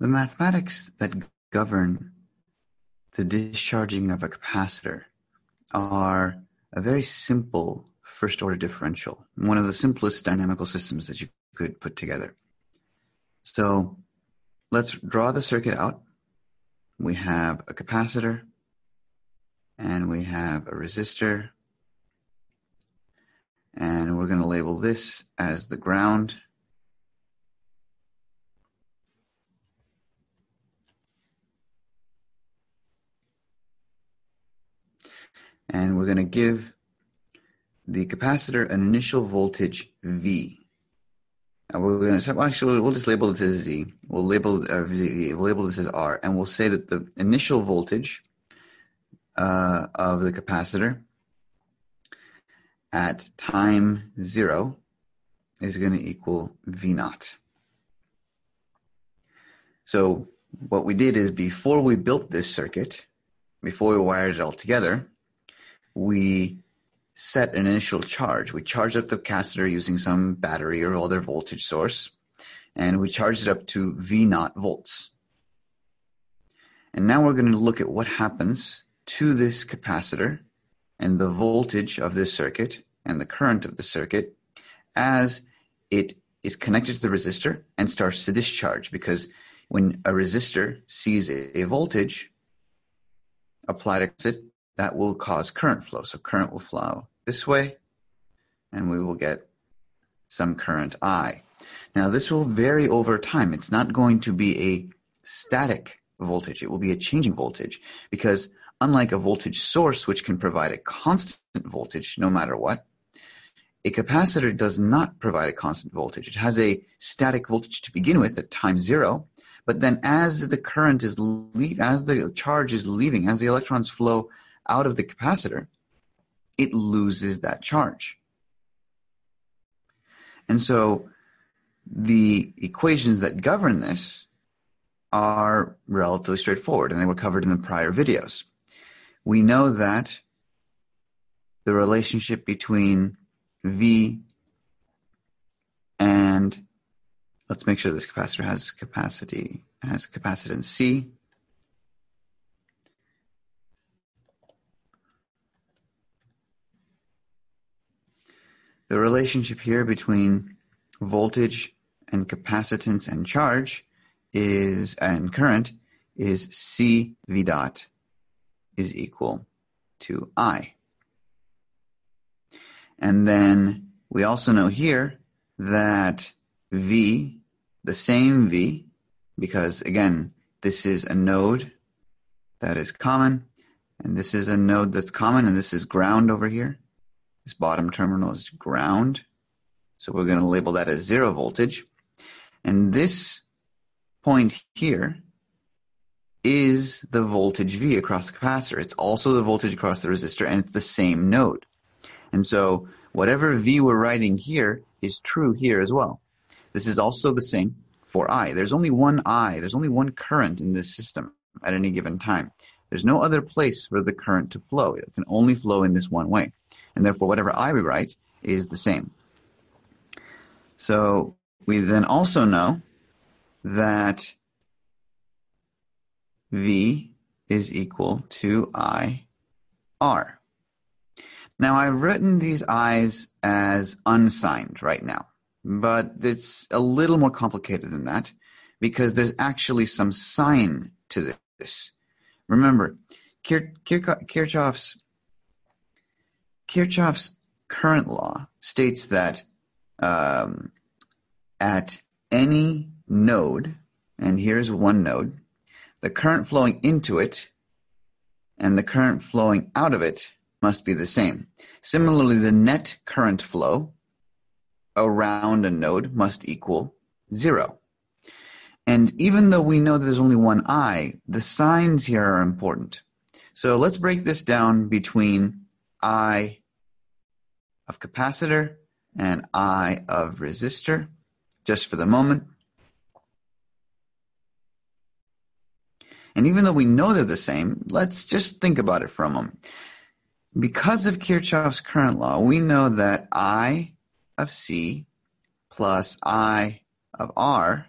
The mathematics that govern the discharging of a capacitor are a very simple first order differential, one of the simplest dynamical systems that you could put together. So let's draw the circuit out. We have a capacitor and we have a resistor and we're going to label this as the ground. And we're going to give the capacitor an initial voltage V. And we're going to actually we'll just label this as Z. We'll label uh. We'll label this as R, and we'll say that the initial voltage uh, of the capacitor at time zero is going to equal V naught. So what we did is before we built this circuit, before we wired it all together, we set an initial charge. We charged up the capacitor using some battery or other voltage source, and we charged it up to V naught volts. And now we're going to look at what happens to this capacitor and the voltage of this circuit and the current of the circuit as it is connected to the resistor and starts to discharge because when a resistor sees a, voltage applied to it, that will cause current flow. So current will flow this way and we will get some current I. Now this will vary over time. It's not going to be a static voltage. It will be a changing voltage because unlike a voltage source, which can provide a constant voltage no matter what, a capacitor does not provide a constant voltage. It has a static voltage to begin with at time zero, but then as the current is leave, as the charge is leaving, as the electrons flow out of the capacitor, it loses that charge. And so the equations that govern this are relatively straightforward, and they were covered in the prior videos we know that the relationship between V and let's make sure this capacitor has capacity has capacitance C. The relationship here between voltage and capacitance and charge is and current is C V dot is equal to I. And then we also know here that V, the same V, because again, this is a node that is common, and this is a node that's common, and this is ground over here. This bottom terminal is ground. So we're going to label that as zero voltage. And this point here is the voltage V across the capacitor. It's also the voltage across the resistor, and it's the same node. And so whatever V we're writing here is true here as well. This is also the same for I. There's only one I, there's only one current in this system at any given time. There's no other place for the current to flow. It can only flow in this one way. And therefore, whatever I we write is the same. So we then also know that V is equal to I R. Now I've written these I's as unsigned right now, but it's a little more complicated than that because there's actually some sign to this. Remember, Kirchhoff's, Kirchhoff's current law states that um, at any node, and here's one node, the current flowing into it and the current flowing out of it must be the same. Similarly, the net current flow around a node must equal zero. And even though we know that there's only one I, the signs here are important. So let's break this down between I of capacitor and I of resistor, just for the moment. And even though we know they're the same, let's just think about it for a moment. Because of Kirchhoff's current law, we know that I of C plus I of R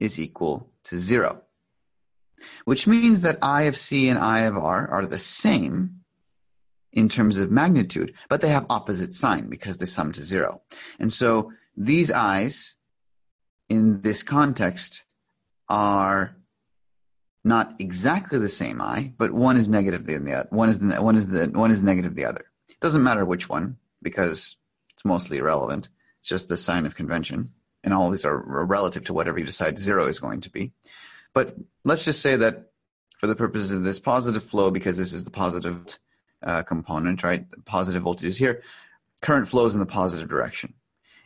is equal to zero, which means that I of C and I of R are the same in terms of magnitude, but they have opposite sign because they sum to zero. And so these i's in this context are not exactly the same i, but one is negative than the other. One is the, one is the one is negative the other. It doesn't matter which one because it's mostly irrelevant. It's just the sign of convention, and all these are relative to whatever you decide zero is going to be. But let's just say that for the purposes of this positive flow, because this is the positive uh, component, right? Positive voltage is here. Current flows in the positive direction.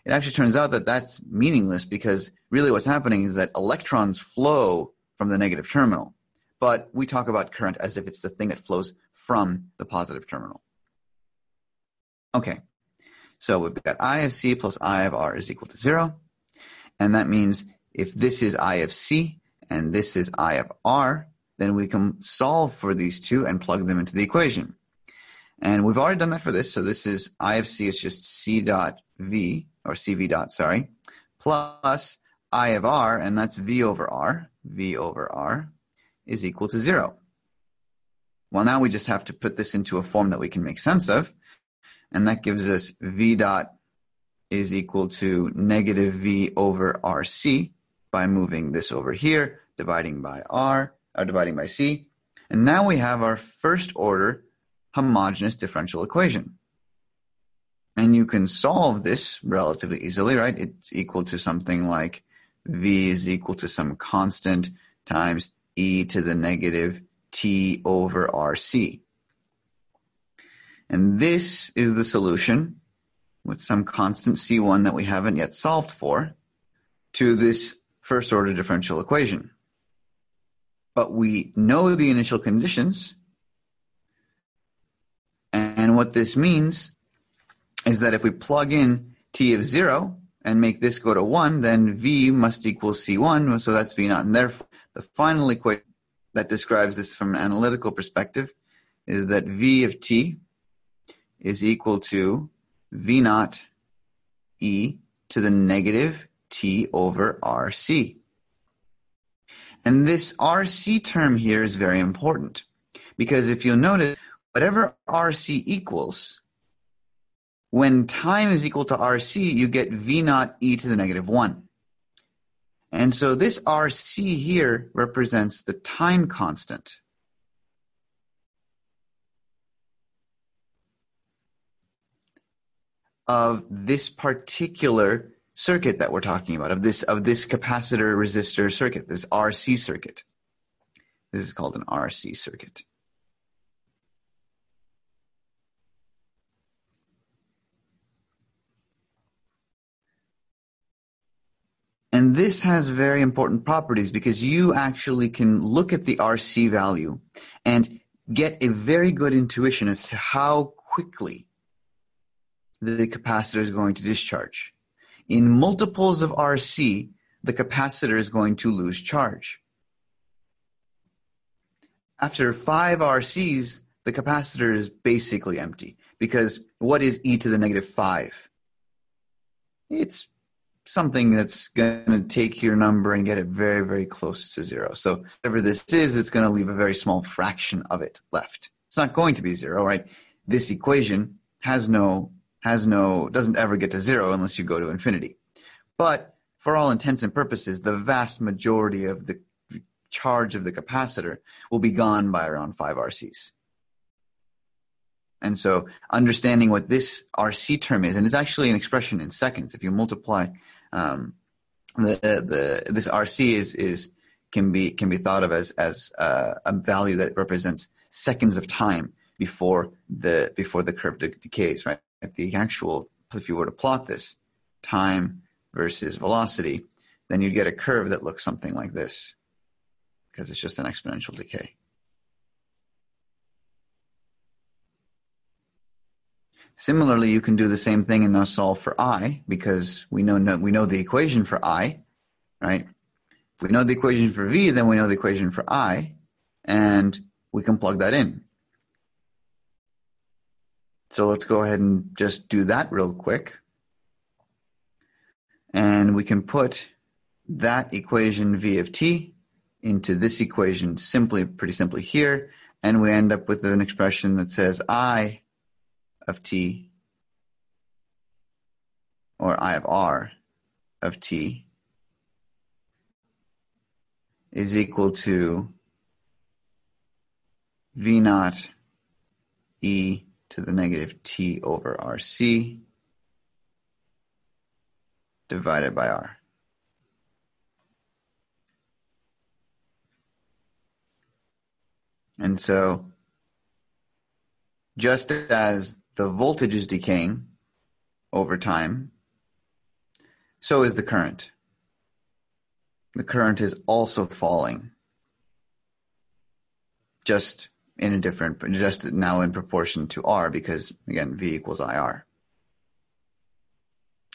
It actually turns out that that's meaningless because really what's happening is that electrons flow from the negative terminal, but we talk about current as if it's the thing that flows from the positive terminal. Okay, so we've got I of C plus I of R is equal to zero, and that means if this is I of C and this is I of R, then we can solve for these two and plug them into the equation. And we've already done that for this. So this is I of C is just C dot V, or CV dot, sorry, plus I of R, and that's V over R, V over R, is equal to zero. Well, now we just have to put this into a form that we can make sense of, and that gives us V dot is equal to negative V over RC by moving this over here, dividing by R, or dividing by C. And now we have our first order homogeneous differential equation. And you can solve this relatively easily, right? It's equal to something like V is equal to some constant times e to the negative t over RC. And this is the solution with some constant C1 that we haven't yet solved for to this first order differential equation. But we know the initial conditions and what this means is that if we plug in t of 0 and make this go to 1, then v must equal c1, so that's v naught. And therefore, the final equation that describes this from an analytical perspective is that v of t is equal to v naught e to the negative t over rc. And this rc term here is very important because if you'll notice, whatever RC equals, when time is equal to RC, you get V naught e to the negative 1. And so this RC here represents the time constant. Of this particular circuit that we're talking about, of this of this capacitor resistor circuit, this RC circuit. This is called an RC circuit. And this has very important properties because you actually can look at the RC value and get a very good intuition as to how quickly the capacitor is going to discharge. In multiples of RC, the capacitor is going to lose charge. After 5 RCs, the capacitor is basically empty because what is e to the negative 5? It's something that's going to take your number and get it very, very close to zero. So whatever this is, it's going to leave a very small fraction of it left. It's not going to be zero, right? This equation has no, has no, doesn't ever get to zero unless you go to infinity. But for all intents and purposes, the vast majority of the charge of the capacitor will be gone by around 5 RCs. And so understanding what this RC term is, and it's actually an expression in seconds. If you multiply um, the, the this RC is is can be can be thought of as as uh, a value that represents seconds of time before the before the curve de- decays. Right, the actual if you were to plot this time versus velocity, then you'd get a curve that looks something like this because it's just an exponential decay. Similarly, you can do the same thing and now solve for i because we know we know the equation for i, right? If we know the equation for v, then we know the equation for i, and we can plug that in. So let's go ahead and just do that real quick. And we can put that equation v of t into this equation simply, pretty simply here, and we end up with an expression that says I of t, or I of r of t, is equal to v naught e to the negative t over rc divided by r. And so, just as the voltage is decaying over time, so is the current. The current is also falling, just in a different, just now in proportion to R, because again, V equals IR.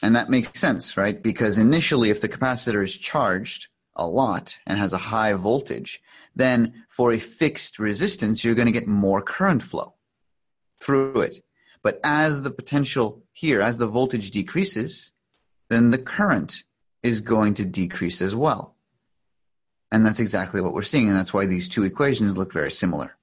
And that makes sense, right? Because initially, if the capacitor is charged a lot and has a high voltage, then for a fixed resistance, you're going to get more current flow through it. But as the potential here, as the voltage decreases, then the current is going to decrease as well. And that's exactly what we're seeing. And that's why these two equations look very similar.